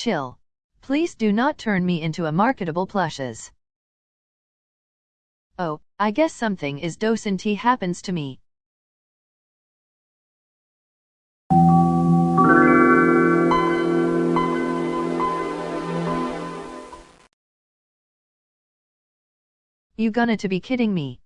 Chill. Please do not turn me into a marketable plushes. Oh, I guess something is docent happens to me. You gonna to be kidding me.